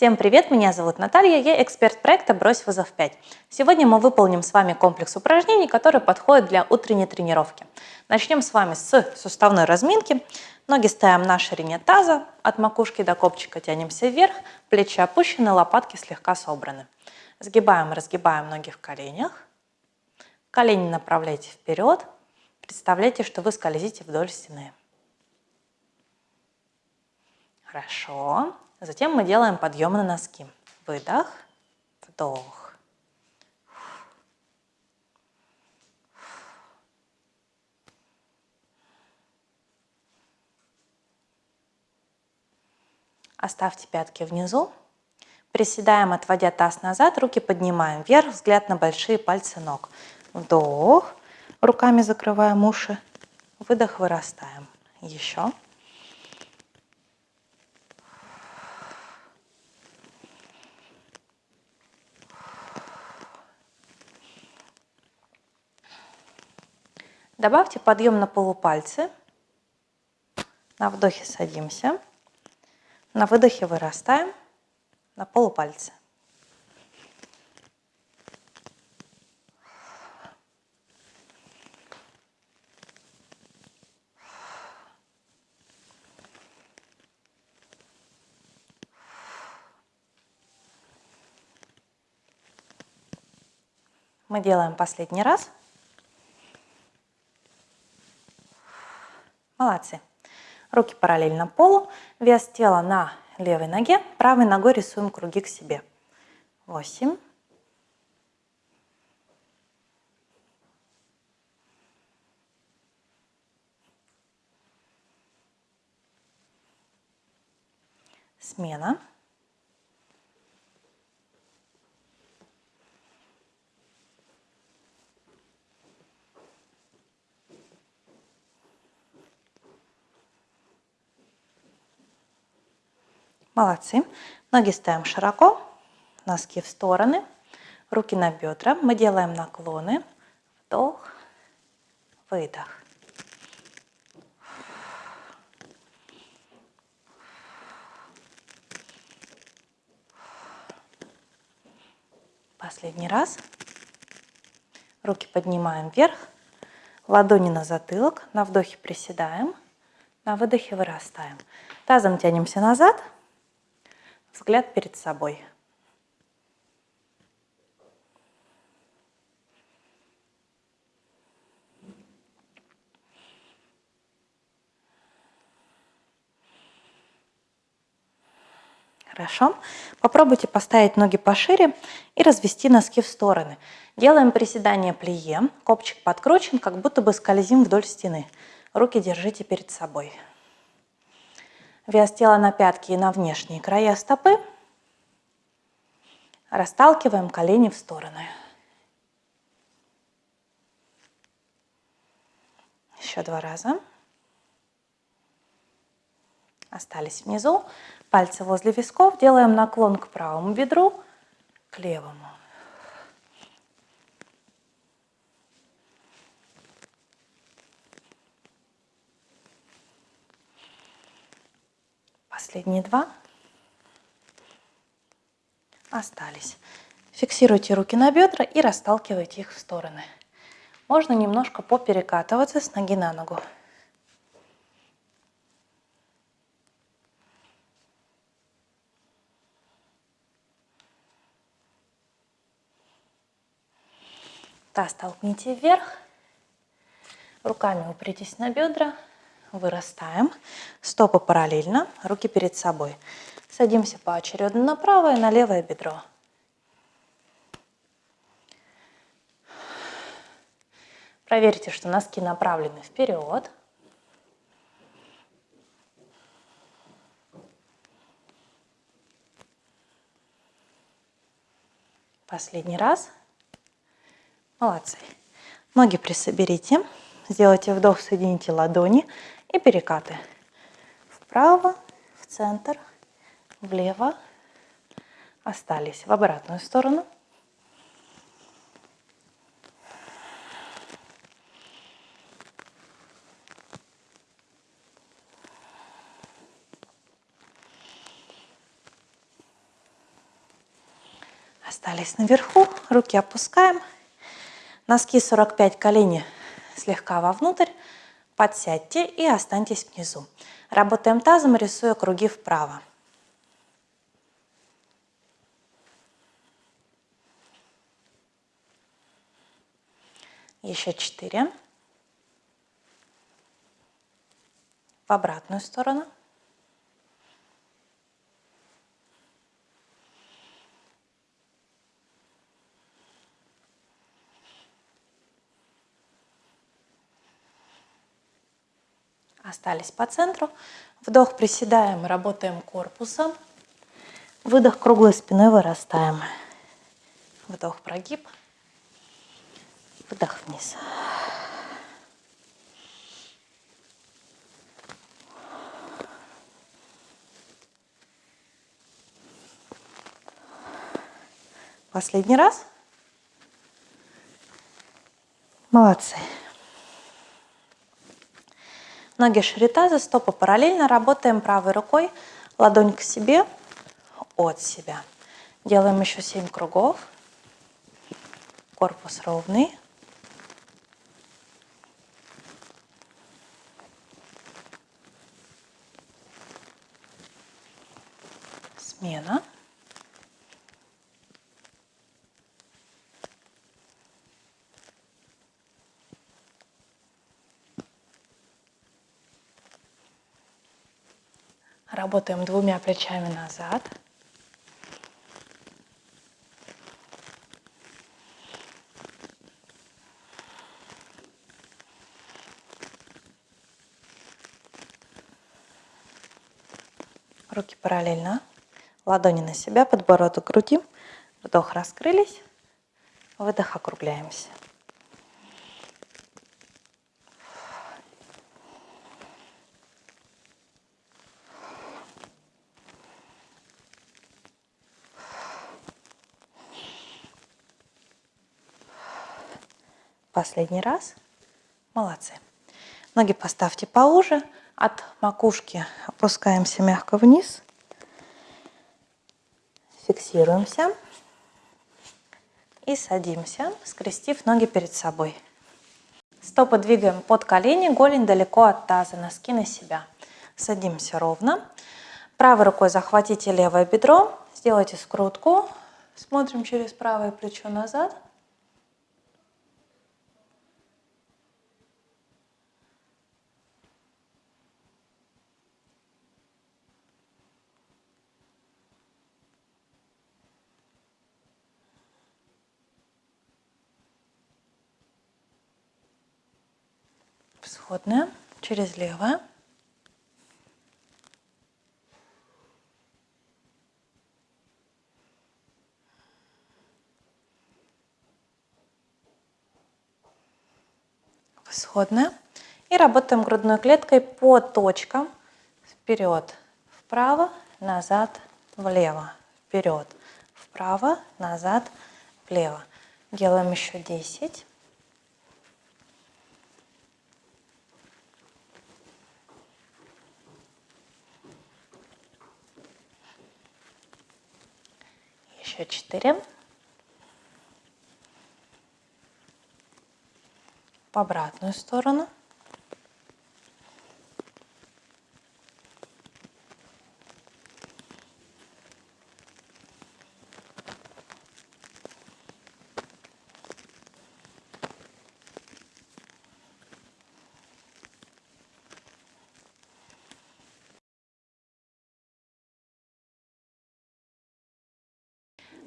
Всем привет, меня зовут Наталья, я эксперт проекта «Брось вызов 5». Сегодня мы выполним с вами комплекс упражнений, которые подходят для утренней тренировки. Начнем с вами с суставной разминки. Ноги ставим на ширине таза, от макушки до копчика тянемся вверх, плечи опущены, лопатки слегка собраны. Сгибаем, разгибаем ноги в коленях. Колени направляйте вперед. Представляйте, что вы скользите вдоль стены. Хорошо. Затем мы делаем подъем на носки. Выдох, вдох. Оставьте пятки внизу. Приседаем, отводя таз назад, руки поднимаем вверх, взгляд на большие пальцы ног. Вдох, руками закрываем уши. Выдох, вырастаем. Еще. Добавьте подъем на полупальцы. На вдохе садимся. На выдохе вырастаем на полупальцы. Мы делаем последний раз. Молодцы. Руки параллельно полу, вес тела на левой ноге, правой ногой рисуем круги к себе. Восемь. Смена. Молодцы. Ноги ставим широко, носки в стороны, руки на бедра. Мы делаем наклоны. Вдох, выдох. Последний раз. Руки поднимаем вверх, ладони на затылок, на вдохе приседаем, на выдохе вырастаем. Тазом тянемся назад, взгляд перед собой. Хорошо. Попробуйте поставить ноги пошире и развести носки в стороны. Делаем приседание плие. Копчик подкручен, как будто бы скользим вдоль стены. Руки держите перед собой. Вес тела на пятки и на внешние края стопы. Расталкиваем колени в стороны. Еще два раза. Остались внизу. Пальцы возле висков. Делаем наклон к правому бедру, к левому. Последние два. Остались. Фиксируйте руки на бедра и расталкивайте их в стороны. Можно немножко поперекатываться с ноги на ногу. Таз толкните вверх. Руками упритесь на бедра. Вырастаем. Стопы параллельно, руки перед собой. Садимся поочередно на правое и на левое бедро. Проверьте, что носки направлены вперед. Последний раз. Молодцы. Ноги присоберите. Сделайте вдох, соедините ладони и перекаты. Вправо, в центр, влево. Остались в обратную сторону. Остались наверху, руки опускаем. Носки 45, колени слегка вовнутрь. Подсядьте и останьтесь внизу. Работаем тазом, рисуя круги вправо. Еще четыре. В обратную сторону. Остались по центру. Вдох приседаем, работаем корпусом. Выдох круглой спиной вырастаем. Вдох прогиб. Выдох вниз. Последний раз. Молодцы. Ноги шире таза, стопы параллельно. Работаем правой рукой, ладонь к себе, от себя. Делаем еще 7 кругов. Корпус ровный. Смена. Работаем двумя плечами назад. Руки параллельно. Ладони на себя, подбородок груди. Вдох раскрылись. Выдох округляемся. Последний раз. Молодцы. Ноги поставьте поуже. От макушки опускаемся мягко вниз. Фиксируемся. И садимся, скрестив ноги перед собой. Стопы двигаем под колени, голень далеко от таза, носки на себя. Садимся ровно. Правой рукой захватите левое бедро, сделайте скрутку. Смотрим через правое плечо назад. Всходная через левое. Всходная. И работаем грудной клеткой по точкам. Вперед, вправо, назад, влево. Вперед, вправо, назад, влево. Делаем еще 10. Еще 4. В обратную сторону.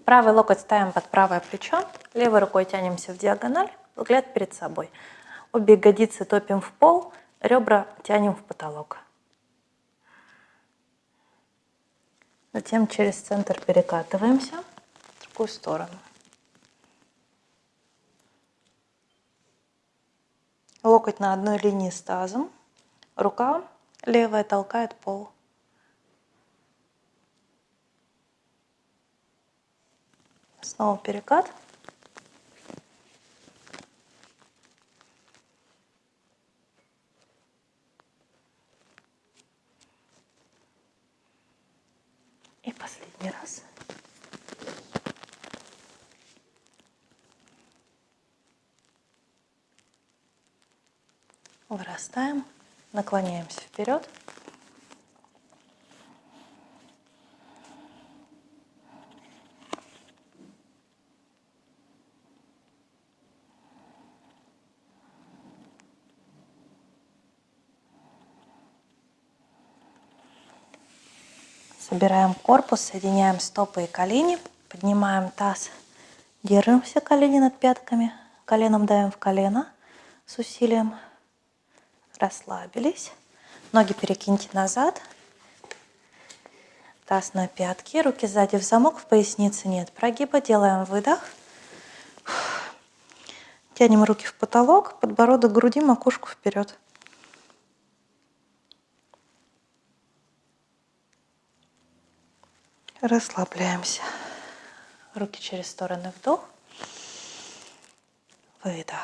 Правый локоть ставим под правое плечо, левой рукой тянемся в диагональ, взгляд перед собой. Обе ягодицы топим в пол, ребра тянем в потолок. Затем через центр перекатываемся в другую сторону. Локоть на одной линии с тазом, рука левая толкает пол. Снова перекат. И последний раз. Вырастаем, наклоняемся вперед. Собираем корпус, соединяем стопы и колени, поднимаем таз, держимся колени над пятками, коленом давим в колено с усилием, расслабились, ноги перекиньте назад, таз на пятки, руки сзади в замок, в пояснице нет прогиба, делаем выдох, тянем руки в потолок, подбородок груди, макушку вперед. Расслабляемся. Руки через стороны вдох. Выдох.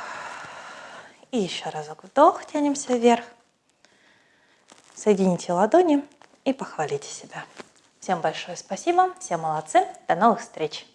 И еще разок вдох, тянемся вверх. Соедините ладони и похвалите себя. Всем большое спасибо, все молодцы, до новых встреч!